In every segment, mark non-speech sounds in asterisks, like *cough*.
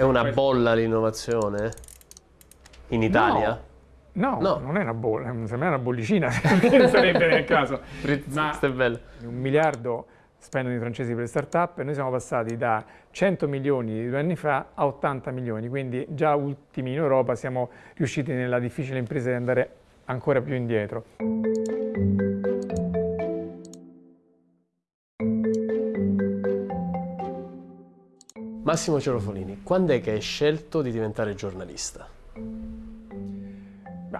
È una bolla l'innovazione? In Italia? No, no, non è una bolla, sembra una bollicina, *laughs* non sarebbe nel caso. Ma è bello. un miliardo spendono i francesi per le start-up e noi siamo passati da 100 milioni di due anni fa a 80 milioni, quindi già ultimi in Europa siamo riusciti nella difficile impresa di andare ancora più indietro. Massimo Cerofolini, quando è che hai scelto di diventare giornalista?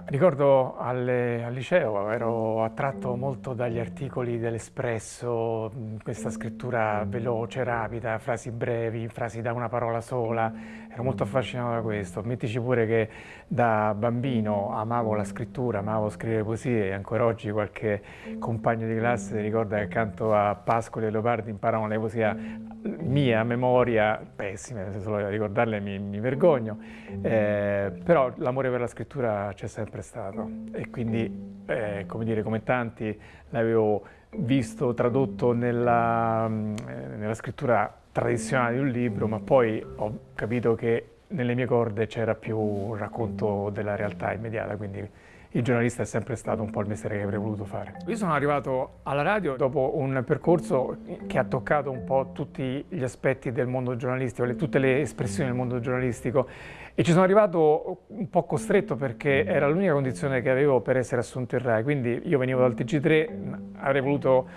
ricordo al, al, liceo ero attratto molto dagli articoli dell'Espresso, questa scrittura veloce, rapida, frasi brevi, frasi da una parola sola, ero molto affascinato da questo. Mettici pure che da bambino amavo la scrittura, amavo scrivere poesie e ancora oggi qualche compagno di classe ricorda che accanto a Pascoli e Leopardi imparavano la poesia mia, memoria, pessime, se solo ricordarle mi, mi vergogno, eh, però l'amore per la scrittura c'è sempre stato e quindi, eh, come dire, come tanti l'avevo visto tradotto nella, eh, nella scrittura tradizionale di un libro, ma poi ho capito che nelle mie corde c'era più un racconto della realtà immediata, quindi il giornalista è sempre stato un po' il mestiere che avrei voluto fare. Io sono arrivato alla radio dopo un percorso che ha toccato un po' tutti gli aspetti del mondo giornalistico, tutte le espressioni del mondo giornalistico e ci sono arrivato un po' costretto perché era l'unica condizione che avevo per essere assunto in RAI, quindi io venivo dal TG3, avrei voluto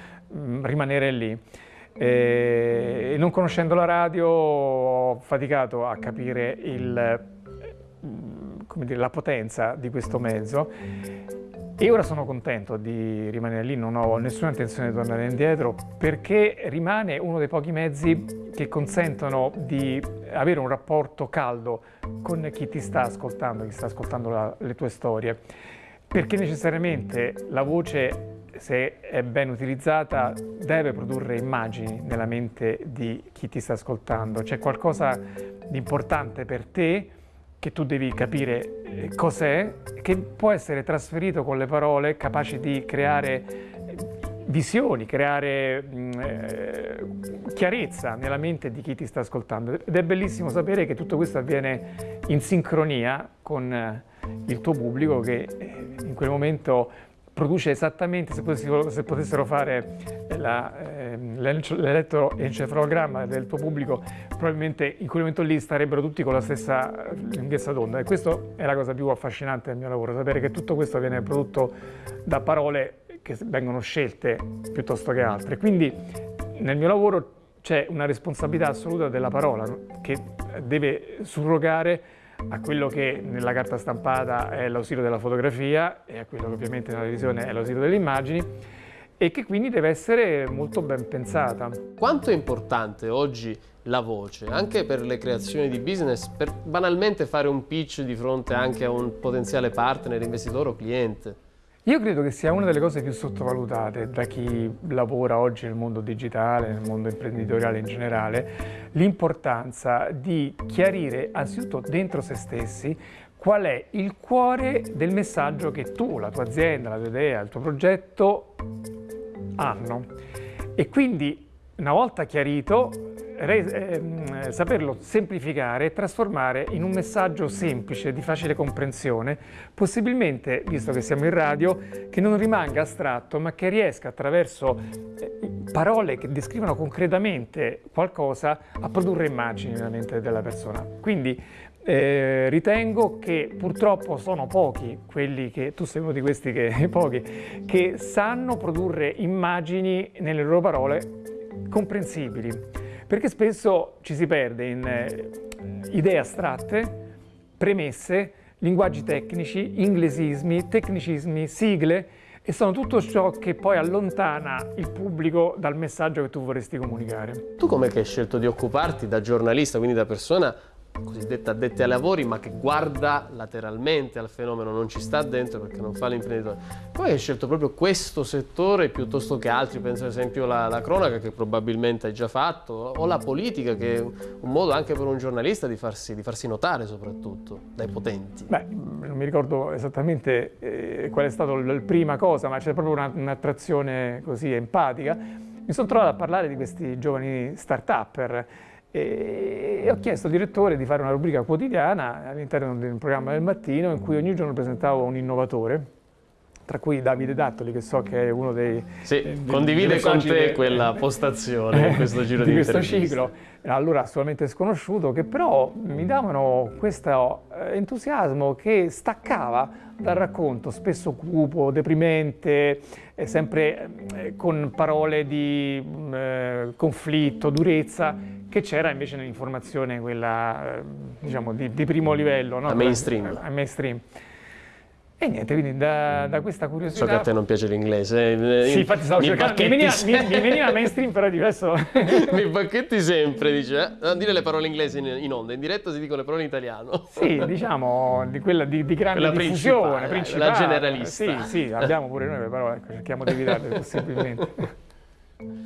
rimanere lì. E non conoscendo la radio ho faticato a capire il dire, la potenza di questo mezzo e ora sono contento di rimanere lì, non ho nessuna intenzione di tornare indietro perché rimane uno dei pochi mezzi che consentono di avere un rapporto caldo con chi ti sta ascoltando, chi sta ascoltando la, le tue storie. Perché necessariamente la voce, se è ben utilizzata, deve produrre immagini nella mente di chi ti sta ascoltando. C'è qualcosa di importante per te che tu devi capire eh, cos'è, che può essere trasferito con le parole, capaci di creare eh, visioni, creare mm, eh, chiarezza nella mente di chi ti sta ascoltando. Ed è bellissimo sapere che tutto questo avviene in sincronia con eh, il tuo pubblico che in quel momento produce esattamente, se potessero, se potessero fare eh, l'elettroencefalogramma del tuo pubblico, probabilmente in quel momento lì starebbero tutti con la stessa lunghezza d'onda e questa è la cosa più affascinante del mio lavoro, sapere che tutto questo viene prodotto da parole che vengono scelte piuttosto che altre. Quindi nel mio lavoro c'è una responsabilità assoluta della parola che deve surrogare a quello che nella carta stampata è l'ausilio della fotografia e a quello che ovviamente nella televisione è l'ausilio delle immagini e che quindi deve essere molto ben pensata. Quanto è importante oggi la voce, anche per le creazioni di business, per banalmente fare un pitch di fronte anche a un potenziale partner, investitore o cliente? Io credo che sia una delle cose più sottovalutate da chi lavora oggi nel mondo digitale, nel mondo imprenditoriale in generale, l'importanza di chiarire anzitutto dentro se stessi qual è il cuore del messaggio che tu, la tua azienda, la tua idea, il tuo progetto hanno. E quindi una volta chiarito eh, saperlo semplificare e trasformare in un messaggio semplice, di facile comprensione, possibilmente, visto che siamo in radio, che non rimanga astratto, ma che riesca attraverso eh, parole che descrivono concretamente qualcosa a produrre immagini nella mente della persona. Quindi eh, ritengo che purtroppo sono pochi quelli che, tu sei uno di questi che, pochi, che sanno produrre immagini nelle loro parole comprensibili perché spesso ci si perde in eh, idee astratte, premesse, linguaggi tecnici, inglesismi, tecnicismi, sigle e sono tutto ciò che poi allontana il pubblico dal messaggio che tu vorresti comunicare. Tu come hai scelto di occuparti da giornalista, quindi da persona cosiddetta addetti ai lavori, ma che guarda lateralmente al fenomeno, non ci sta dentro perché non fa l'imprenditore. Poi hai scelto proprio questo settore piuttosto che altri, penso ad esempio alla, cronaca che probabilmente hai già fatto, o la politica che è un modo anche per un giornalista di farsi, di farsi notare soprattutto dai potenti. Beh, non mi ricordo esattamente eh, qual è stata la prima cosa, ma c'è proprio un'attrazione così empatica. Mi sono trovato a parlare di questi giovani start-upper E, ho chiesto al direttore di fare una rubrica quotidiana all'interno di un programma del mattino in cui ogni giorno presentavo un innovatore tra cui Davide Dattoli, che so che è uno dei... Sì, dei, condivide con te quella *laughs* postazione in questo giro di, di questo ciclo, allora assolutamente sconosciuto, che però mi davano questo eh, entusiasmo che staccava dal racconto, spesso cupo, deprimente, eh, sempre eh, con parole di mm, eh, conflitto, durezza, che c'era invece nell'informazione quella, eh, diciamo, di, di, primo livello. No? A mainstream. A mainstream. E niente, quindi da, da, questa curiosità... So che a te non piace l'inglese. Eh, sì, infatti stavo mi cercando... Mi veniva, mi, mi veniva, mainstream, però diverso. *laughs* mi bacchetti sempre, dice. Non dire le parole inglesi in, in, onda, in diretta si dicono le parole in italiano. Sì, diciamo, di quella di, di grande quella diffusione, principale, la generalista. Sì, sì, abbiamo pure noi, però ecco, cerchiamo di evitarle possibilmente. *laughs*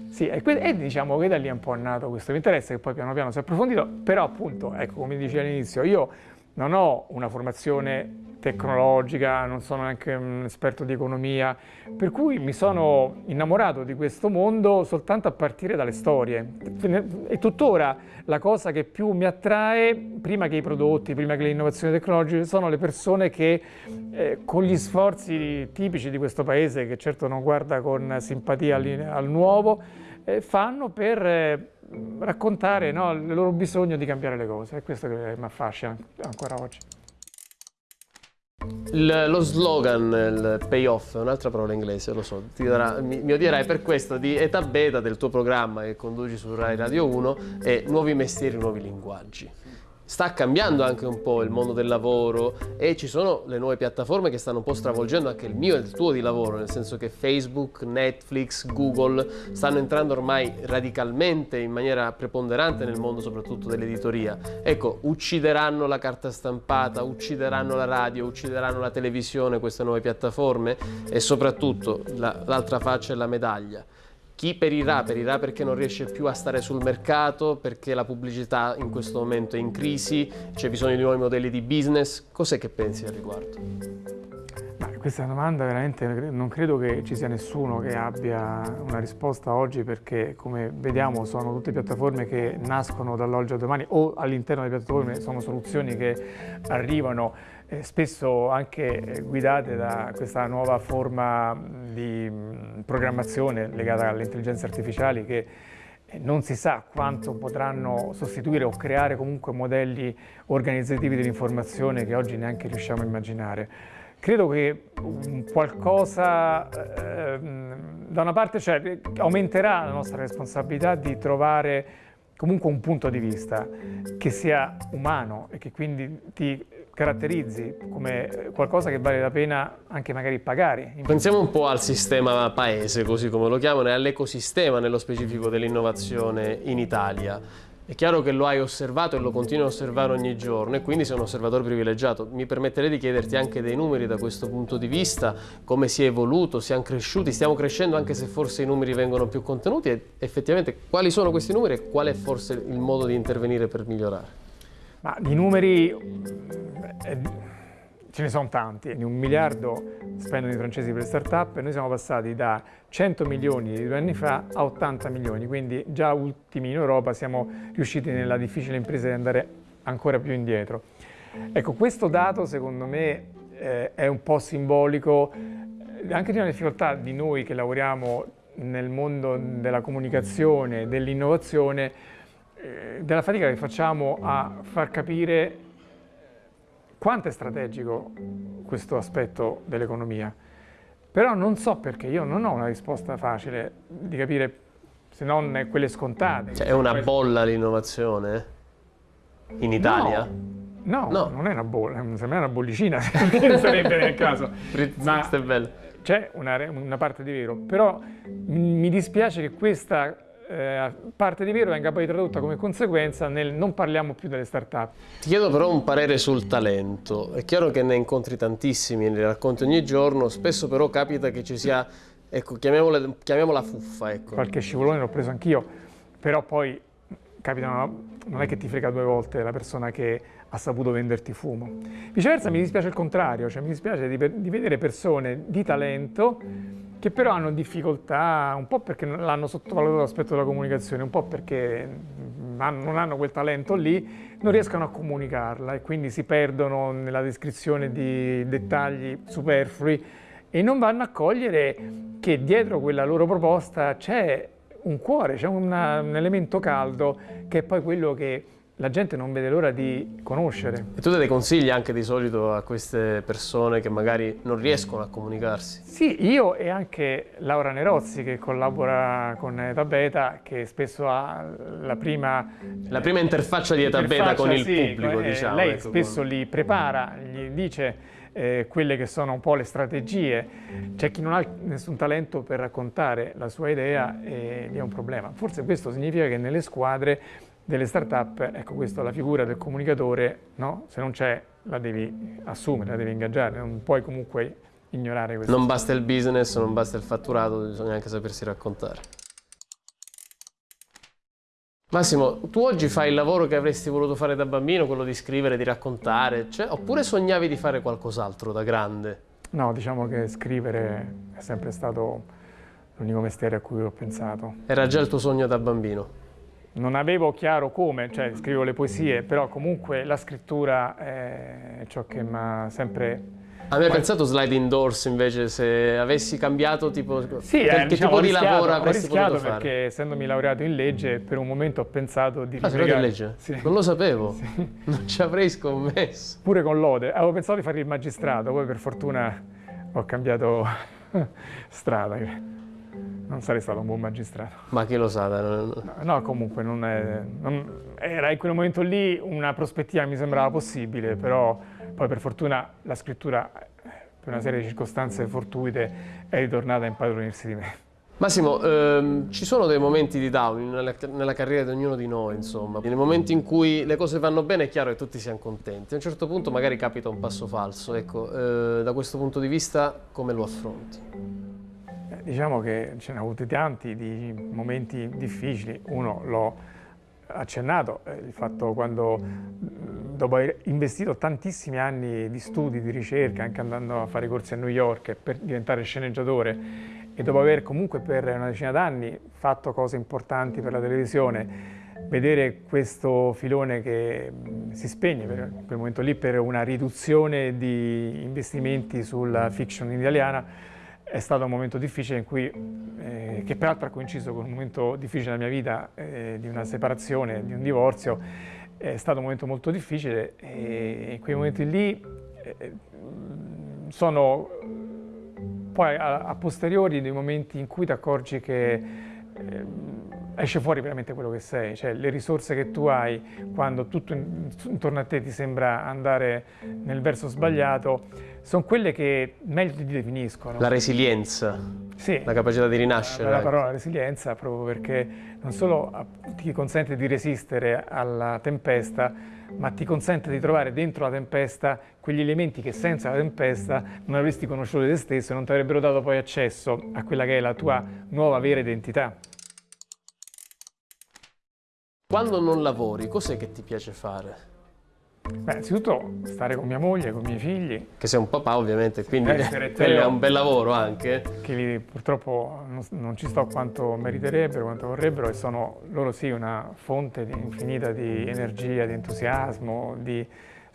Sì, e, e, diciamo che da lì è un po' nato questo interesse che poi piano piano si è approfondito, però appunto, ecco, come dicevo all'inizio, io non ho una formazione tecnologica, non sono neanche un esperto di economia, per cui mi sono innamorato di questo mondo soltanto a partire dalle storie. E tuttora la cosa che più mi attrae, prima che i prodotti, prima che le innovazioni tecnologiche, sono le persone che eh, con gli sforzi tipici di questo paese, che certo non guarda con simpatia al, nuovo, eh, fanno per... Eh, raccontare no, il loro bisogno di cambiare le cose, è questo che mi affascina ancora oggi. Il, lo slogan, il payoff, è un'altra parola inglese, lo so, darà, mi, mi, odierai per questo, di età beta del tuo programma che conduci su Rai Radio 1 è Nuovi mestieri, nuovi linguaggi sta cambiando anche un po' il mondo del lavoro e ci sono le nuove piattaforme che stanno un po' stravolgendo anche il mio e il tuo di lavoro, nel senso che Facebook, Netflix, Google stanno entrando ormai radicalmente in maniera preponderante nel mondo soprattutto dell'editoria. Ecco, uccideranno la carta stampata, uccideranno la radio, uccideranno la televisione queste nuove piattaforme e soprattutto l'altra faccia è la medaglia chi perirà? Perirà perché non riesce più a stare sul mercato, perché la pubblicità in questo momento è in crisi, c'è bisogno di nuovi modelli di business. Cos'è che pensi al riguardo? Questa domanda veramente, non credo che ci sia nessuno che abbia una risposta oggi perché come vediamo sono tutte piattaforme che nascono dall'oggi al domani o all'interno delle piattaforme sono soluzioni che arrivano eh, spesso anche eh, guidate da questa nuova forma di programmazione legata alle intelligenze artificiali che eh, non si sa quanto potranno sostituire o creare comunque modelli organizzativi dell'informazione che oggi neanche riusciamo a immaginare. Credo che qualcosa, eh, da una parte cioè, aumenterà la nostra responsabilità di trovare comunque un punto di vista che sia umano e che quindi ti caratterizzi come qualcosa che vale la pena anche magari pagare. Pensiamo un po' al sistema paese, così come lo chiamano, e all'ecosistema nello specifico dell'innovazione in Italia. È chiaro che lo hai osservato e lo continui a osservare ogni giorno e quindi sei un osservatore privilegiato. Mi permetterei di chiederti anche dei numeri da questo punto di vista, come si è evoluto, siamo cresciuti, stiamo crescendo anche se forse i numeri vengono più contenuti e effettivamente quali sono questi numeri e qual è forse il modo di intervenire per migliorare? Ma di numeri eh, ce ne sono tanti, un miliardo spendono i francesi per le start-up e noi siamo passati da 100 milioni di due anni fa a 80 milioni, quindi già ultimi in Europa siamo riusciti nella difficile impresa di andare ancora più indietro. Ecco, questo dato secondo me eh, è un po' simbolico eh, anche di una difficoltà di noi che lavoriamo nel mondo della comunicazione, dell'innovazione, eh, della fatica che facciamo a far capire quanto è strategico questo aspetto dell'economia. Però non so perché, io non ho una risposta facile di capire, se non quelle scontate. Cioè, è una bolla l'innovazione in Italia? No, no, no, non è una bolla, sembra una bollicina, *laughs* *laughs* sarebbe nel caso. Ma c'è una, una parte di vero, però mi dispiace che questa eh, parte di vero venga poi tradotta come conseguenza nel non parliamo più delle start-up. Ti chiedo però un parere sul talento. È chiaro che ne incontri tantissimi, ne racconti ogni giorno, spesso però capita che ci sia, ecco, chiamiamola, chiamiamola fuffa. Ecco. Qualche scivolone l'ho preso anch'io, però poi capitano, non è che ti frega due volte la persona che ha saputo venderti fumo. Viceversa mi dispiace il contrario, cioè mi dispiace di, di vedere persone di talento che però hanno difficoltà, un po' perché l'hanno sottovalutato l'aspetto della comunicazione, un po' perché non hanno quel talento lì, non riescono a comunicarla e quindi si perdono nella descrizione di dettagli superflui e non vanno a cogliere che dietro quella loro proposta c'è un cuore, c'è un elemento caldo che è poi quello che la gente non vede l'ora di conoscere. E tu dai consigli anche di solito a queste persone che magari non riescono a comunicarsi? Sì, io e anche Laura Nerozzi che collabora con Eta Beta, che spesso ha la prima... La prima interfaccia di Eta Beta con il sì, pubblico, eh, diciamo. Lei ecco, spesso con... li prepara, gli dice eh, quelle che sono un po' le strategie. C'è chi non ha nessun talento per raccontare la sua idea e lì è un problema. Forse questo significa che nelle squadre delle start-up, ecco questa la figura del comunicatore, no? se non c'è la devi assumere, la devi ingaggiare, non puoi comunque ignorare questo. Non basta il business, non basta il fatturato, bisogna anche sapersi raccontare. Massimo, tu oggi fai il lavoro che avresti voluto fare da bambino, quello di scrivere, di raccontare, cioè, oppure sognavi di fare qualcos'altro da grande? No, diciamo che scrivere è sempre stato l'unico mestiere a cui ho pensato. Era già il tuo sogno da bambino? Non avevo chiaro come, cioè scrivo le poesie, però comunque la scrittura è ciò che mi ha sempre... Avevi pensato slide indoors invece se avessi cambiato tipo sì, che, eh, diciamo, tipo di lavoro avresti potuto fare? perché essendomi laureato in legge per un momento ho pensato di Ah, sei laureato in legge? Sì. Non lo sapevo, sì. *laughs* non ci avrei scommesso. Pure con lode, avevo pensato di fare il magistrato, poi per fortuna ho cambiato *laughs* strada non sarei stato un buon magistrato. Ma chi lo sa? No, no comunque non è, non, era in quel momento lì una prospettiva mi sembrava possibile, però poi per fortuna la scrittura, per una serie di circostanze fortuite, è ritornata a impadronirsi di me. Massimo, ehm, ci sono dei momenti di down nella, nella, carriera di ognuno di noi, insomma. Nei momenti in cui le cose vanno bene è chiaro che tutti siamo contenti. A un certo punto magari capita un passo falso. Ecco, eh, da questo punto di vista come lo affronti? Diciamo che ce ne ha avuti tanti di momenti difficili, uno l'ho accennato, eh, il fatto quando dopo aver investito tantissimi anni di studi, di ricerca, anche andando a fare corsi a New York per diventare sceneggiatore e dopo aver comunque per una decina d'anni fatto cose importanti per la televisione, vedere questo filone che si spegne per quel momento lì per una riduzione di investimenti sulla fiction italiana è stato un momento difficile in cui, eh, che peraltro ha coinciso con un momento difficile della mia vita, eh, di una separazione, di un divorzio, è stato un momento molto difficile e in quei momenti lì eh, sono poi a, a, posteriori dei momenti in cui ti accorgi che eh, esce fuori veramente quello che sei, cioè le risorse che tu hai quando tutto intorno a te ti sembra andare nel verso sbagliato sono quelle che meglio ti definiscono. La resilienza, sì, la capacità di rinascere. La, la parola resilienza proprio perché non solo ti consente di resistere alla tempesta, ma ti consente di trovare dentro la tempesta quegli elementi che senza la tempesta non avresti conosciuto te stesso e non ti avrebbero dato poi accesso a quella che è la tua nuova vera identità. Quando non lavori, cos'è che ti piace fare? Beh, innanzitutto stare con mia moglie, con i miei figli. Che sei un papà ovviamente, quindi è un bel lavoro anche. Che li, purtroppo non, non, ci sto quanto meriterebbero, quanto vorrebbero e sono loro sì una fonte di, infinita di energia, di entusiasmo, di,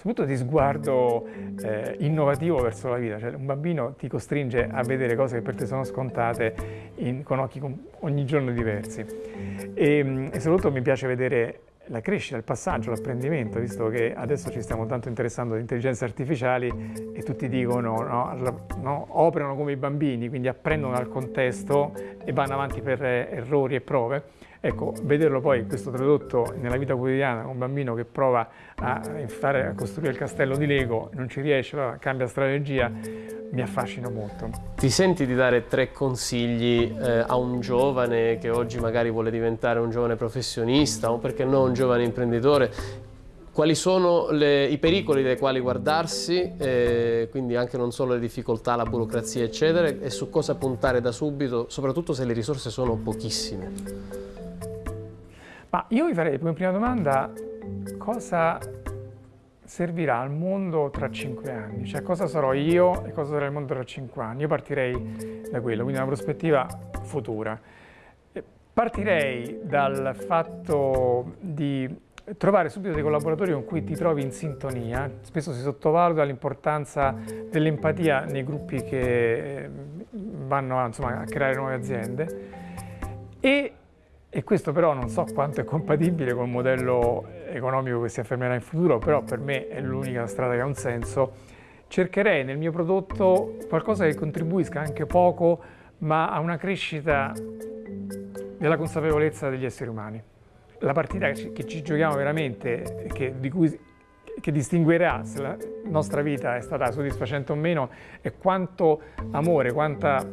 soprattutto di sguardo eh, innovativo verso la vita. Cioè, un bambino ti costringe a vedere cose che per te sono scontate in, con occhi con, ogni giorno diversi. E, e soprattutto mi piace vedere la crescita, il passaggio, l'apprendimento, visto che adesso ci stiamo tanto interessando di intelligenze artificiali e tutti dicono, no, no, operano come i bambini, quindi apprendono dal contesto e vanno avanti per errori e prove. Ecco, vederlo poi questo tradotto nella vita quotidiana, un bambino che prova a, fare, a costruire il castello di Lego, non ci riesce, allora cambia strategia, mi affascina molto. Ti senti di dare tre consigli eh, a un giovane che oggi magari vuole diventare un giovane professionista o perché no un giovane imprenditore quali sono le, i pericoli dai quali guardarsi, eh, quindi anche non solo le difficoltà, la burocrazia eccetera, e su cosa puntare da subito, soprattutto se le risorse sono pochissime. Ma io vi farei come prima domanda cosa servirà al mondo tra cinque anni, cioè cosa sarò io e cosa sarà il mondo tra cinque anni. Io partirei da quello, quindi una prospettiva futura. Partirei dal fatto di trovare subito dei collaboratori con cui ti trovi in sintonia. Spesso si sottovaluta l'importanza dell'empatia nei gruppi che vanno insomma, a creare nuove aziende e e questo però non so quanto è compatibile col modello economico che si affermerà in futuro, però per me è l'unica strada che ha un senso, cercherei nel mio prodotto qualcosa che contribuisca anche poco, ma a una crescita della consapevolezza degli esseri umani. La partita che ci giochiamo veramente, che, di cui, che distinguerà se la nostra vita è stata soddisfacente o meno, è quanto amore, quanta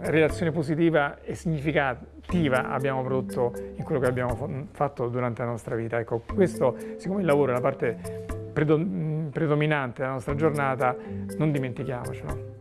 relazione positiva e significativa abbiamo prodotto in quello che abbiamo fatto durante la nostra vita. Ecco, questo, siccome il lavoro è la parte predominante della nostra giornata, non dimentichiamocelo.